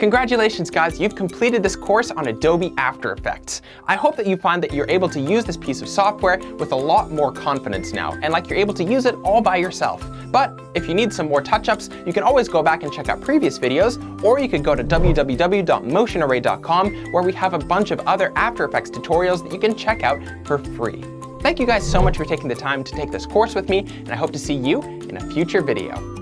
Congratulations guys, you've completed this course on Adobe After Effects. I hope that you find that you're able to use this piece of software with a lot more confidence now, and like you're able to use it all by yourself. But if you need some more touch-ups, you can always go back and check out previous videos, or you could go to www.motionarray.com where we have a bunch of other After Effects tutorials that you can check out for free. Thank you guys so much for taking the time to take this course with me, and I hope to see you in a future video.